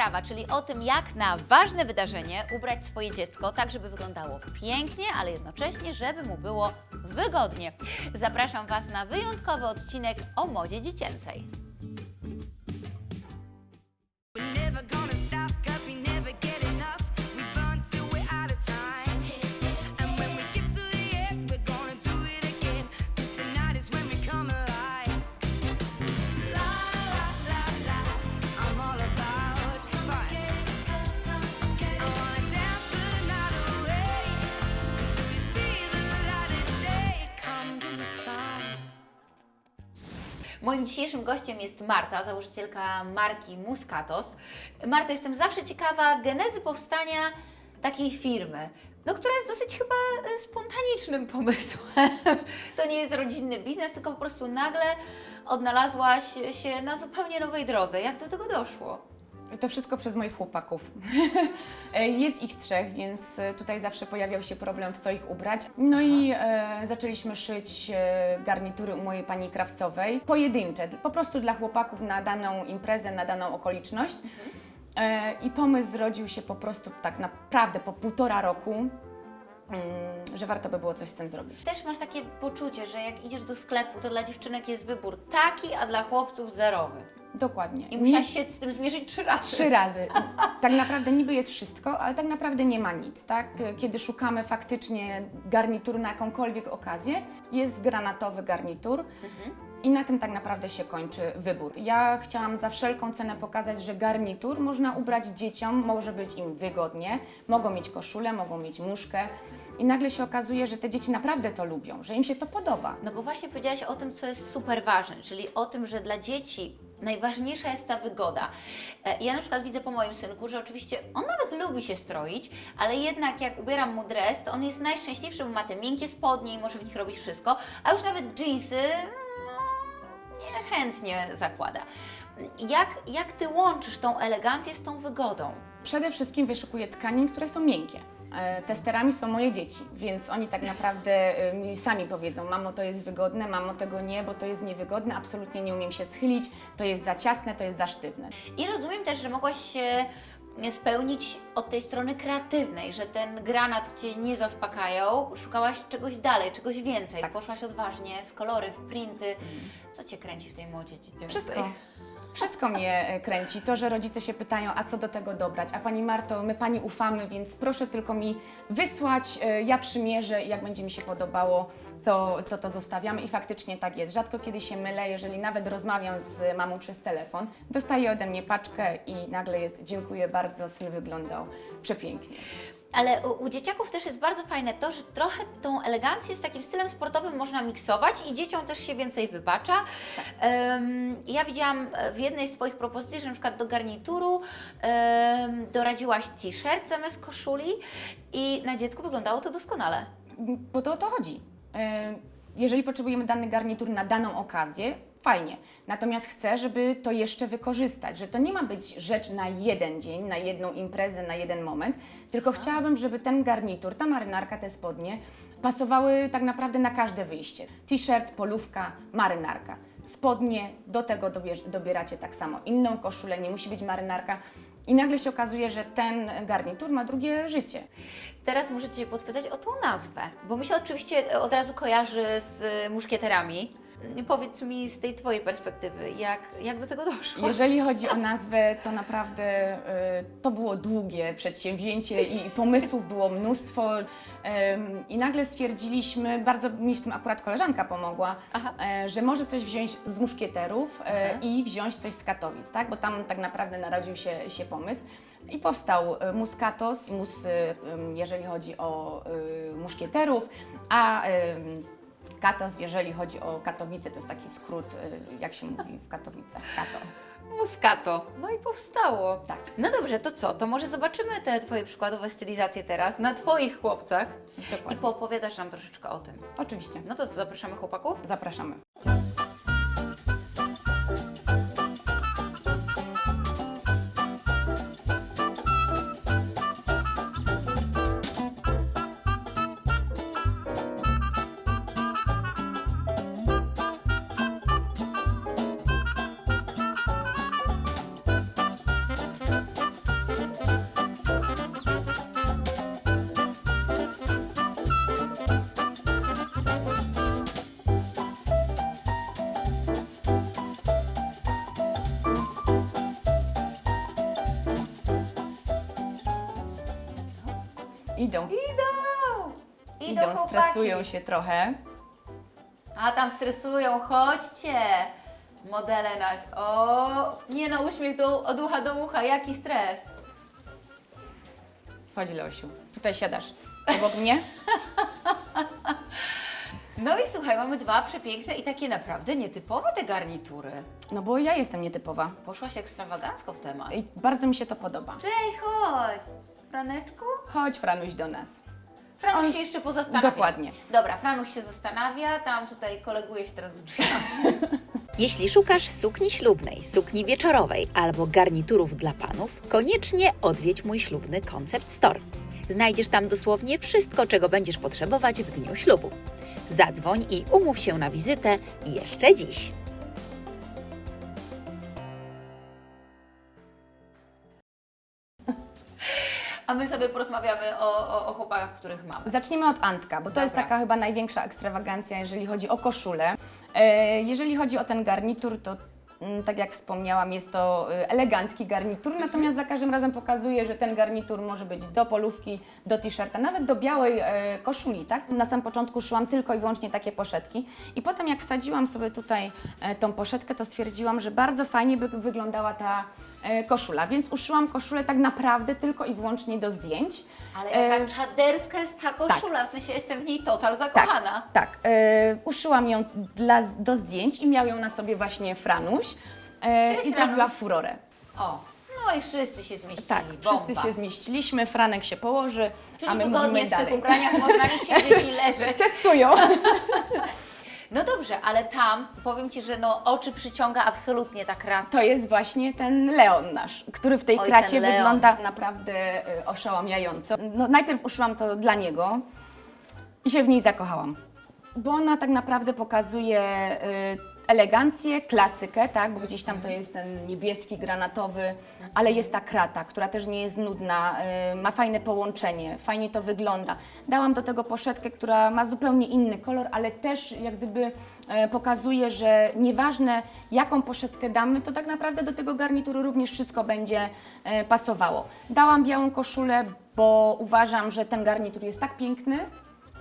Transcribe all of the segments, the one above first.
sprawa, czyli o tym, jak na ważne wydarzenie ubrać swoje dziecko tak, żeby wyglądało pięknie, ale jednocześnie, żeby mu było wygodnie. Zapraszam Was na wyjątkowy odcinek o modzie dziecięcej. Moim dzisiejszym gościem jest Marta, założycielka marki Muscatos. Marta, jestem zawsze ciekawa genezy powstania takiej firmy, no, która jest dosyć chyba e, spontanicznym pomysłem. To nie jest rodzinny biznes, tylko po prostu nagle odnalazłaś się na zupełnie nowej drodze. Jak do tego doszło? To wszystko przez moich chłopaków. Jest ich trzech, więc e, tutaj zawsze pojawiał się problem, w co ich ubrać. No i e, zaczęliśmy szyć e, garnitury u mojej pani krawcowej, pojedyncze, po prostu dla chłopaków na daną imprezę, na daną okoliczność. E, I pomysł zrodził się po prostu tak naprawdę po półtora roku, mm, że warto by było coś z tym zrobić. Też masz takie poczucie, że jak idziesz do sklepu, to dla dziewczynek jest wybór taki, a dla chłopców zerowy. Dokładnie. I musiałaś się z tym zmierzyć trzy razy. Trzy razy. Tak naprawdę niby jest wszystko, ale tak naprawdę nie ma nic, tak? Kiedy szukamy faktycznie garnituru na jakąkolwiek okazję, jest granatowy garnitur i na tym tak naprawdę się kończy wybór. Ja chciałam za wszelką cenę pokazać, że garnitur można ubrać dzieciom, może być im wygodnie, mogą mieć koszulę, mogą mieć muszkę i nagle się okazuje, że te dzieci naprawdę to lubią, że im się to podoba. No bo właśnie powiedziałaś o tym, co jest super ważne, czyli o tym, że dla dzieci najważniejsza jest ta wygoda. E, Ja na przykład widzę po moim synku, że oczywiście on nawet lubi się stroić, ale jednak jak ubieram mu dres, to on jest najszczęśliwszy, bo ma te miękkie spodnie i może w nich robić wszystko, a już nawet dżinsy no, niechętnie zakłada. Jak, jak Ty łączysz tą elegancję z tą wygodą? Przede wszystkim wyszukuję tkanin, które są miękkie. E, Testerami są moje dzieci, więc oni tak naprawdę e, mi sami powiedzą, mamo to jest wygodne, mamo tego nie, bo to jest niewygodne, absolutnie nie umiem się schylić, to jest za ciasne, to jest za sztywne. I rozumiem też, że mogłaś się spełnić od tej strony kreatywnej, że ten granat Cię nie zaspokajał, szukałaś czegoś dalej, czegoś więcej. Tak. Poszłaś odważnie w kolory, w printy. Co Cię kręci w tej dziecięcej? Wszystko. Wszystko mnie e, kręci. To, że rodzice się pytają, a co do tego dobrać. A Pani Marto, my Pani ufamy, więc proszę tylko mi wysłać, e, ja przymierzę i jak będzie mi się podobało, to, to to zostawiamy. I faktycznie tak jest. Rzadko kiedy się mylę, jeżeli nawet rozmawiam z mamą przez telefon, dostaję ode mnie paczkę i nagle jest dziękuję bardzo, syn wyglądał przepięknie. Ale u, u dzieciaków też jest bardzo fajne to, że trochę tą elegancję z takim stylem sportowym można miksować i dzieciom też się więcej wybacza. Em, ja widziałam e, w jednej z Twoich propozycji, że na przykład do garnituru em, doradziłaś t-shirt zamiast koszuli i na dziecku wyglądało to doskonale. Bo to o to chodzi. E, Jeżeli potrzebujemy dany garnitur na daną okazję, fajnie. Natomiast chcę, żeby to jeszcze wykorzystać, że to nie ma być rzecz na jeden dzień, na jedną imprezę, na jeden moment, tylko chciałabym, żeby ten garnitur, ta marynarka, te spodnie pasowały tak naprawdę na każde wyjście. T-shirt, polówka, marynarka. Spodnie, do tego dobieracie tak samo inną koszulę, nie musi być marynarka. I nagle się okazuje, że ten garnitur ma drugie życie. Teraz muszę Cię podpytać o tą nazwę, bo mi się oczywiście od razu kojarzy z y, muszkieterami. Powiedz mi z tej Twojej perspektywy, jak, jak do tego doszło? Jeżeli chodzi o nazwę, to naprawdę y, to było długie przedsięwzięcie i pomysłów było mnóstwo. I nagle stwierdziliśmy, bardzo mi w tym akurat koleżanka pomogła, Aha. e, że może coś wziąć z muszkieterów e, Aha. i wziąć coś z Katowic, tak? bo tam tak naprawdę narodził się, się pomysł. I powstał e, Muskatos, mus, jeżeli chodzi o muszkieterów, a Katos, jeżeli chodzi o Katowice, to jest taki skrót, y, jak się mówi w Katowicach, Kato. Muskato. No i powstało. Tak. No dobrze, to co? To może zobaczymy te Twoje przykładowe stylizacje teraz na Twoich chłopcach i Dokładnie. poopowiadasz nam troszeczkę o tym. Oczywiście. No to zapraszamy chłopaków? Zapraszamy. Idą, Idą! idą, chłopaki. stresują się trochę. A tam stresują, chodźcie! Modele na... O, nie no, uśmiech do, od ucha do ucha, jaki stres. Chodź Leosiu, tutaj siadasz obok mnie. No i słuchaj, mamy dwa przepiękne i takie naprawdę nietypowe te garnitury. No bo ja jestem nietypowa Poszłaś ekstrawagancko w temat. i bardzo mi się to podoba. Cześć, chodź! Franeczku? Chodź Franuś do nas. Franuś On- się jeszcze pozastanawia. Dokładnie. Dobra, Franuś się zastanawia, tam tutaj koleguje się teraz z drzwiami. Jeśli szukasz sukni ślubnej, sukni wieczorowej albo garniturów dla panów, koniecznie odwiedź mój ślubny Concept Store. Znajdziesz tam dosłownie wszystko, czego będziesz potrzebować w dniu ślubu. Zadzwoń i umów się na wizytę jeszcze dziś. A my sobie porozmawiamy o, o, o chłopakach, których mamy. Zacznijmy od Antka, bo to jest Dobra. taka chyba największa ekstrawagancja, jeżeli chodzi o koszulę. E, Jeżeli chodzi o ten garnitur, to mm, tak jak wspomniałam, jest to e, elegancki garnitur, natomiast za każdym razem pokazuje, że ten garnitur może być do polówki, do t-shirta, nawet do białej e, koszuli, tak? Na samym początku szyłam tylko i wyłącznie takie poszetki i potem jak wsadziłam sobie tutaj e, tą poszetkę, to stwierdziłam, że bardzo fajnie by wyglądała ta koszula, więc uszyłam koszulę tak naprawdę tylko i wyłącznie do zdjęć. Ale jaka E, czaderska jest ta koszula, w sensie jestem w niej total Tak, zakochana. tak. E, uszyłam ją dla, do zdjęć i miał ją na sobie właśnie Franuś e, Cześć, i zrobiła Franuś. furorę. O, no i wszyscy się zmieścili. Tak, Bomba. wszyscy się zmieściliśmy, Franek się położy, Czyli a my wygodnie mówimy w tych dalej. ubraniach można mi siedzieć i leżeć. Testują. No dobrze, ale tam powiem Ci, że no oczy przyciąga absolutnie ta krata. To jest właśnie ten Leon nasz, który w tej Oj, kracie wygląda naprawdę y, oszałamiająco. No, najpierw uszyłam to dla niego i się w niej zakochałam. Bo ona tak naprawdę pokazuje y, elegancję, klasykę, tak? Bo gdzieś tam to jest ten niebieski, granatowy, ale jest ta krata, która też nie jest nudna, y, ma fajne połączenie, fajnie to wygląda. Dałam do tego poszetkę, która ma zupełnie inny kolor, ale też jak gdyby e, pokazuje, że nieważne jaką poszetkę damy, to tak naprawdę do tego garnituru również wszystko będzie e, pasowało. Dałam białą koszulę, bo uważam, że ten garnitur jest tak piękny,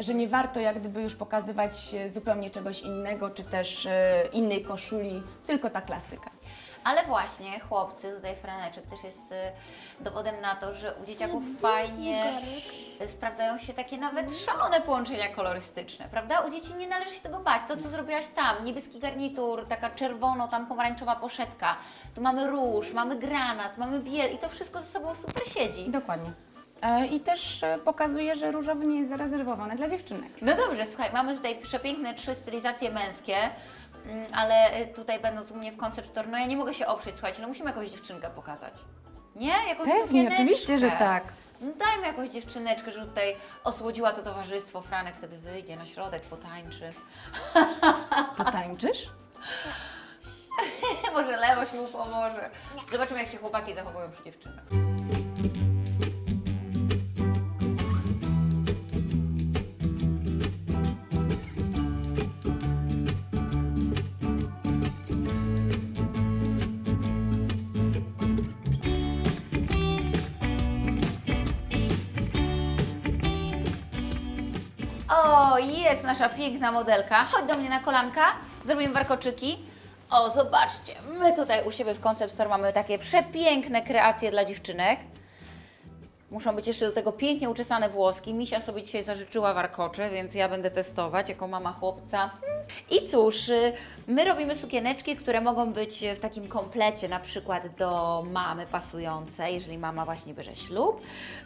że nie warto jak gdyby już pokazywać e, zupełnie czegoś innego, czy też e, innej koszuli, tylko ta klasyka. Ale właśnie chłopcy, tutaj Franeczek też jest y, dowodem na to, że u dzieciaków fajnie sprawdzają się takie nawet szalone połączenia kolorystyczne, prawda? U dzieci nie należy się tego bać. To, co zrobiłaś tam, niebieski garnitur, taka czerwono, tam pomarańczowa poszetka, tu mamy róż, mamy granat, mamy biel i to wszystko ze sobą super siedzi. Dokładnie. E, I też e, pokazuje, że różowy nie jest zarezerwowany dla dziewczynek. No dobrze, słuchaj, mamy tutaj przepiękne trzy stylizacje męskie, mm, ale y, tutaj będąc u mnie w konceptor, no ja nie mogę się oprzeć, słuchajcie, no musimy jakąś dziewczynkę pokazać. Nie? Jakąś Pewnie, oczywiście, że tak. No dajmy jakąś dziewczyneczkę, żeby tutaj osłodziła to towarzystwo. Franek wtedy wyjdzie na środek, potańczy. Potańczysz? Może Lewoś mu pomoże. Zobaczymy, jak się chłopaki zachowują przy dziewczynach. Jest nasza piękna modelka. Chodź do mnie na kolanka, zrobimy warkoczyki. O, zobaczcie, my tutaj u siebie w Concept Store mamy takie przepiękne kreacje dla dziewczynek. Muszą być jeszcze do tego pięknie uczesane włoski. Misia sobie dzisiaj zażyczyła warkocze, więc ja będę testować jako mama chłopca. I cóż, my robimy sukieneczki, które mogą być w takim komplecie, na przykład do mamy pasujące, jeżeli mama właśnie bierze ślub.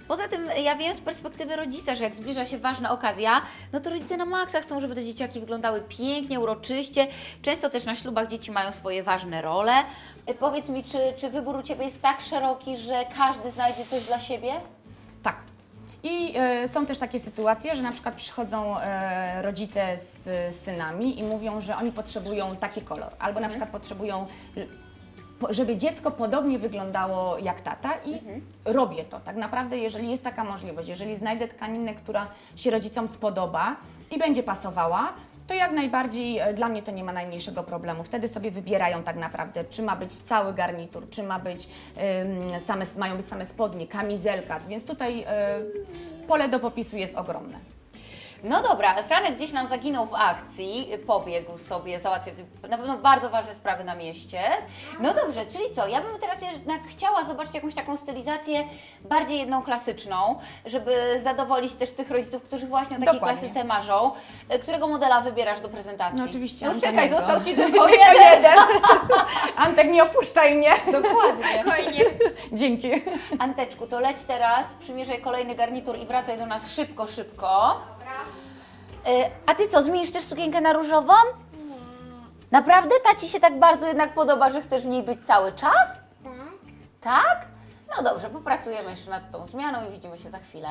Poza tym ja wiem z perspektywy rodzica, że jak zbliża się ważna okazja, no to rodzice na maksa chcą, żeby te dzieciaki wyglądały pięknie, uroczyście. Często też na ślubach dzieci mają swoje ważne role. Y, Powiedz mi, czy, czy wybór u Ciebie jest tak szeroki, że każdy znajdzie coś dla siebie? I e, są też takie sytuacje, że na przykład przychodzą e, rodzice z, z synami i mówią, że oni potrzebują taki kolor, albo na przykład potrzebują, że- po- żeby dziecko podobnie wyglądało jak tata i robię to. Tak naprawdę, jeżeli jest taka możliwość, jeżeli znajdę tkaninę, która się rodzicom spodoba i będzie pasowała, to jak najbardziej e, dla mnie to nie ma najmniejszego problemu. Wtedy sobie wybierają tak naprawdę, czy ma być cały garnitur, czy ma być, same, mają być same spodnie, kamizelka, więc tutaj e, pole do popisu jest ogromne. No dobra, Franek gdzieś nam zaginął w akcji, pobiegł sobie załatwiać na pewno bardzo ważne sprawy na mieście. No dobrze, czyli co? Ja bym teraz jednak chciała zobaczyć jakąś taką stylizację bardziej jedną klasyczną, żeby zadowolić też tych rodziców, którzy właśnie o takiej Dokładnie. klasyce marzą. E, Którego modela wybierasz do prezentacji? No oczywiście No już czekaj, Antonego. został Ci Tylko tylko jeden. Antek, nie opuszczaj mnie. Dokładnie. Spokojnie. Dzięki. Anteczku, to leć teraz, przymierzaj kolejny garnitur i wracaj do nas szybko, szybko. Y, A ty co, zmienisz też sukienkę na różową? Naprawdę? Ta ci się tak bardzo jednak podoba, że chcesz w niej być cały czas? Tak? No dobrze, popracujemy jeszcze nad tą zmianą i widzimy się za chwilę.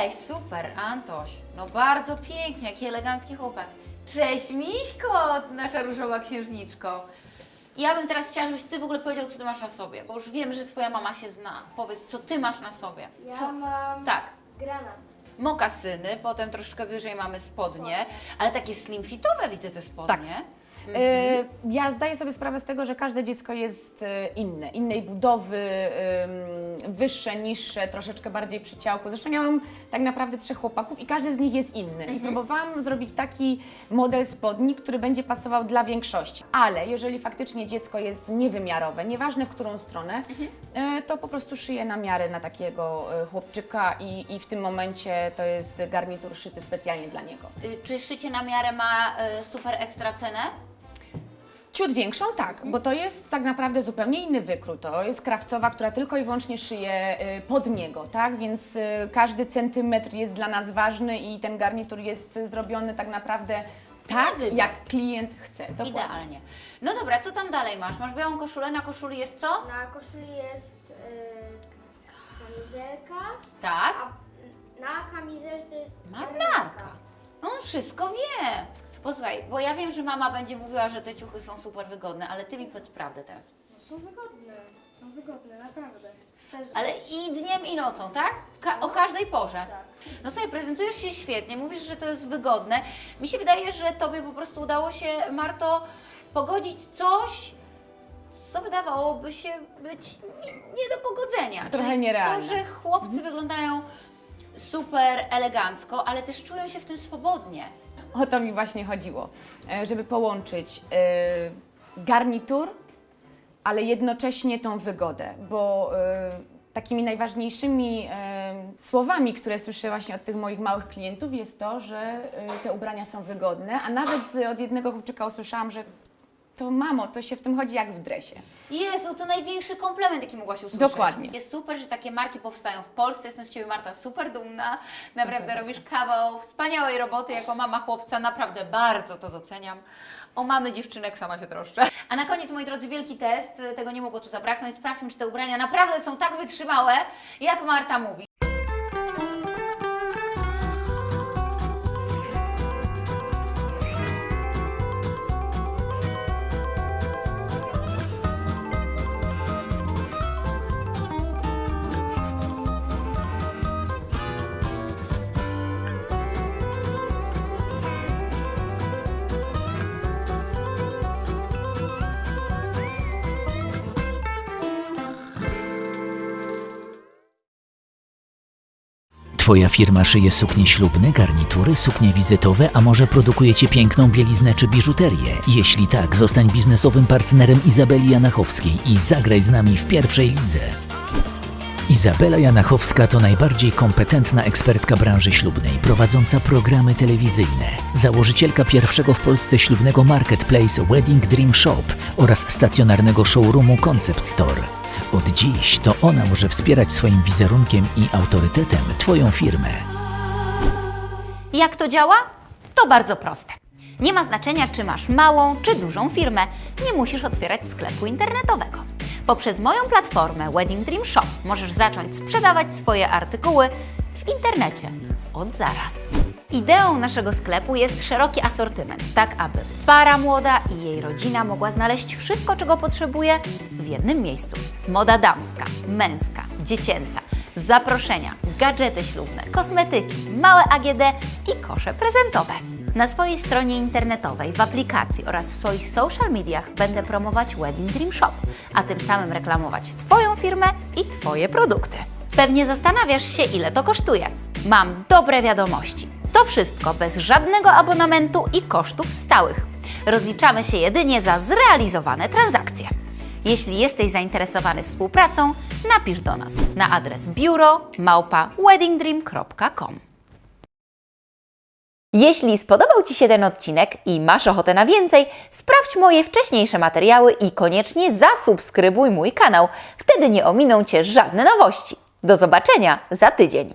Cześć, super, Antoś. No bardzo pięknie, jaki elegancki chłopak. Cześć, Miśko, nasza różowa księżniczko. Ja bym teraz chciała, żebyś Ty w ogóle powiedział, co Ty masz na sobie, bo już wiem, że Twoja mama się zna. Powiedz, co Ty masz na sobie. Ja Co? mam Tak. granat. Mokasyny, potem troszkę wyżej mamy spodnie, ale takie slim fitowe widzę te spodnie. E, Ja zdaję sobie sprawę z tego, że każde dziecko jest e, inne, innej budowy, wyższe, niższe, troszeczkę bardziej przy ciałku. Zresztą ja mam tak naprawdę trzech chłopaków i każdy z nich jest inny. I próbowałam zrobić taki model spodni, który będzie pasował dla większości. Ale jeżeli faktycznie dziecko jest niewymiarowe, nieważne w którą stronę, e, to po prostu szyję na miarę na takiego chłopczyka i, i w tym momencie to jest garnitur szyty specjalnie dla niego. Y, Czy szycie na miarę ma super ekstra cenę? Ciut większą, tak, bo to jest tak naprawdę zupełnie inny wykrój. To jest krawcowa, która tylko i wyłącznie szyje y, pod niego, tak? Więc y, każdy centymetr jest dla nas ważny i ten garnitur jest zrobiony tak naprawdę tak, jak klient chce. Dokładnie. Idealnie. No dobra, co tam dalej masz? Masz białą koszulę, na koszuli jest co? Na koszuli jest y, kamizelka, Tak. a na kamizelce jest Marynarka. No on wszystko wie. Posłuchaj, bo ja wiem, że mama będzie mówiła, że te ciuchy są super wygodne, ale ty mi powiedz prawdę teraz. No, są wygodne, są wygodne, naprawdę. Szczerze. Ale i dniem, i nocą, tak? Ka- o każdej porze. Tak. No słuchaj, prezentujesz się świetnie, mówisz, że to jest wygodne. Mi się wydaje, że tobie po prostu udało się, Marto, pogodzić coś, co wydawałoby się być nie, nie do pogodzenia. Trochę Czyli nierealne. To, że chłopcy wyglądają super elegancko, ale też czują się w tym swobodnie. O to mi właśnie chodziło, e, żeby połączyć e, garnitur, ale jednocześnie tą wygodę, bo e, takimi najważniejszymi słowami, które słyszę właśnie od tych moich małych klientów jest to, że te ubrania są wygodne, a nawet od jednego chłopczyka usłyszałam, że to mamo, to się w tym chodzi jak w dresie. Jezu, to największy komplement, jaki mogłaś usłyszeć. Dokładnie. Jest super, że takie marki powstają w Polsce. Jestem z Ciebie, Marta, super dumna. Naprawdę robisz kawał wspaniałej roboty jako mama chłopca. Naprawdę bardzo to doceniam. O mamy dziewczynek sama się troszczę. A na koniec, moi drodzy, wielki test. Tego nie mogło tu zabraknąć. Sprawdźmy, czy te ubrania naprawdę są tak wytrzymałe, jak Marta mówi. Twoja firma szyje suknie ślubne, garnitury, suknie wizytowe, a może produkujecie piękną bieliznę czy biżuterię? Jeśli tak, zostań biznesowym partnerem Izabeli Janachowskiej i zagraj z nami w pierwszej lidze. Izabela Janachowska to najbardziej kompetentna ekspertka branży ślubnej, prowadząca programy telewizyjne, założycielka pierwszego w Polsce ślubnego marketplace Wedding Dream Shop oraz stacjonarnego showroomu Concept Store. Od dziś to ona może wspierać swoim wizerunkiem i autorytetem Twoją firmę. Jak to działa? To bardzo proste. Nie ma znaczenia, czy masz małą czy dużą firmę, nie musisz otwierać sklepu internetowego. Poprzez moją platformę Wedding Dream Shop możesz zacząć sprzedawać swoje artykuły w internecie od zaraz. Ideą naszego sklepu jest szeroki asortyment, tak aby para młoda i jej rodzina mogła znaleźć wszystko, czego potrzebuje w jednym miejscu. Moda damska, męska, dziecięca, zaproszenia, gadżety ślubne, kosmetyki, małe AGD i kosze prezentowe. Na swojej stronie internetowej, w aplikacji oraz w swoich social mediach będę promować Wedding Dream Shop, a tym samym reklamować Twoją firmę i Twoje produkty. Pewnie zastanawiasz się, ile to kosztuje. Mam dobre wiadomości. To wszystko bez żadnego abonamentu i kosztów stałych. Rozliczamy się jedynie za zrealizowane transakcje. Jeśli jesteś zainteresowany współpracą, napisz do nas na adres biuro małpa weddingdream.com. Jeśli spodobał Ci się ten odcinek i masz ochotę na więcej, sprawdź moje wcześniejsze materiały i koniecznie zasubskrybuj mój kanał. Wtedy nie ominą Cię żadne nowości. Do zobaczenia za tydzień.